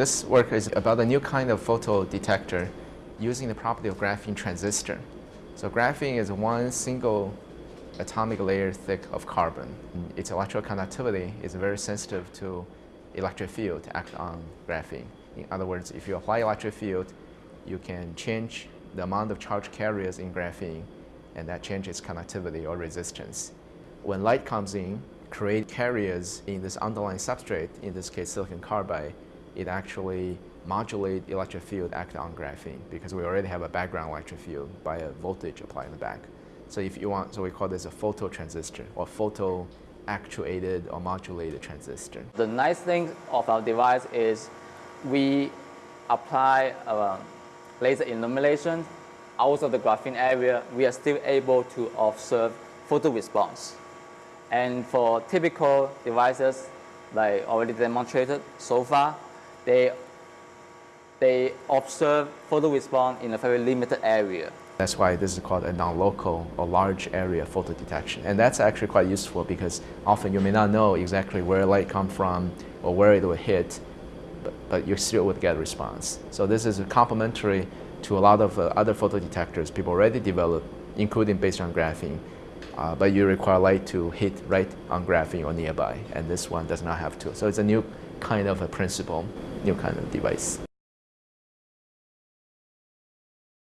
This work is about a new kind of photo detector using the property of graphene transistor. So graphene is one single atomic layer thick of carbon. Its electrical conductivity is very sensitive to electric field to act on graphene. In other words, if you apply electric field, you can change the amount of charge carriers in graphene and that changes conductivity or resistance. When light comes in, create carriers in this underlying substrate, in this case silicon carbide, it actually modulate electric field act on graphene because we already have a background electric field by a voltage applied in the back. So if you want, so we call this a photo transistor or photo actuated or modulated transistor. The nice thing of our device is we apply uh, laser illumination out of the graphene area, we are still able to observe photo response. And for typical devices, like already demonstrated so far, they, they observe photo response in a very limited area. That's why this is called a non-local or large area photo detection. And that's actually quite useful because often you may not know exactly where light come from or where it will hit, but, but you still would get a response. So this is complementary to a lot of uh, other photo detectors people already developed, including based on graphene. Uh, but you require light to hit right on graphene or nearby, and this one does not have to. So it's a new kind of a principle, new kind of device.